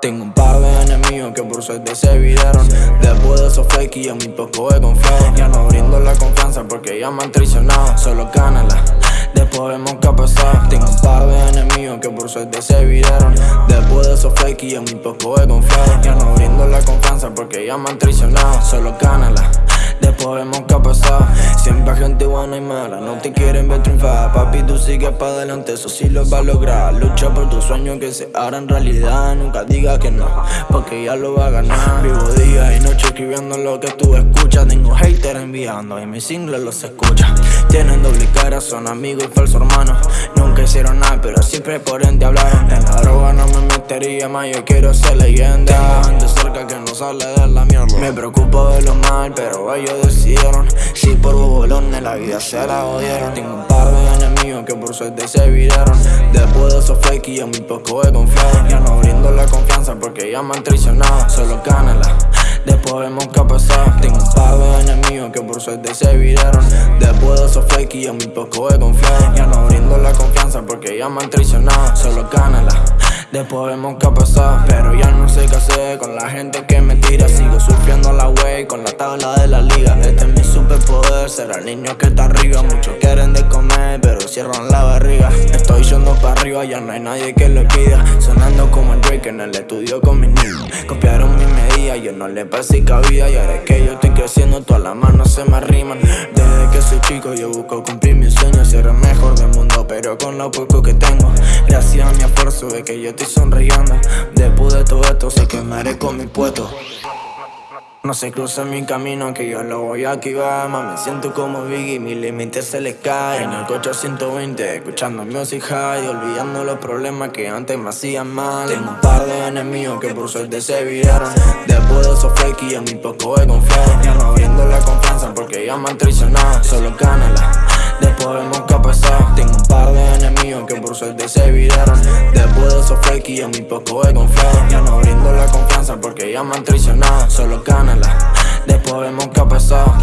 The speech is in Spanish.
Tengo un par de enemigos que por suerte se viraron Después de esos fakes yo muy poco he confiado. Ya no brindo la confianza porque ya me han traicionado. Solo cánala, después vemos qué ha pasado Tengo un par de enemigos que por suerte se viraron Después de esos fakes yo muy poco he confiado. Ya no brindo la confianza porque ya me han traicionado. Solo cánala Después vemos qué ha Siempre hay gente buena y mala. No te quieren ver triunfar. Papi, tú sigues para adelante. Eso sí lo va a lograr. Lucha por tus sueños que se harán realidad. Nunca digas que no Porque ya lo va a ganar. Vivo día y noche escribiendo lo que tú escuchas. Tengo haters enviando y mis singles los escuchan Tienen doble cara, son amigos y falsos hermanos. Nunca hicieron nada, pero siempre por ende hablaron. En la droga no me metería más, yo quiero ser leyenda que no sale de la mierda. Me preocupo de lo mal, pero ellos decidieron. Si por bobolones la vida se la odiaron Tengo un par de enemigos que por suerte se viraron. Después de esos fake y a mi poco he confiado. Ya no brindo la confianza porque ya me han traicionado. Solo cánala Después vemos qué ha pasado. Tengo un par de enemigos que por suerte se viraron. Después de esos fake y a mi poco he confiado. Ya no brindo la confianza porque ya me han traicionado. Solo cánala Después vemos qué ha pasado Pero ya no sé qué hacer con la gente que me tira. Sigo surfeando la way con la tabla de la liga. Este es mi superpoder, ser el niño que está arriba. Muchos quieren de comer, pero cierran la barriga arriba, ya no hay nadie que lo pida. Sonando como el Drake en el estudio con mis niños. Copiaron mi medida, yo no le pasé cabida. Y ahora es que yo estoy creciendo, todas las manos se me arriman. Desde que soy chico yo busco cumplir mis sueños Ser el mejor del mundo, pero con lo poco que tengo. Gracias a mi esfuerzo de que yo estoy sonriendo. Después de todo esto sé que merezco mi puesto no se cruza mi camino que yo lo voy a activar. Mami, siento como Biggie, mi límite se les cae En el coche 120, escuchando music high Olvidando los problemas que antes me hacían mal. Tengo un par de enemigos que por suerte se viraron. Después de esos fake y a mi poco he confiado Ya no brindo la confianza porque ya me han traicionado. Solo cánala, después vemos qué ha pasado. Tengo un par de enemigos que por suerte se viraron. Después de esos fake y a mi poco he confiado Ya no brindo la confianza porque ya me han traicionado Solo cánala Después vemos qué ha pasado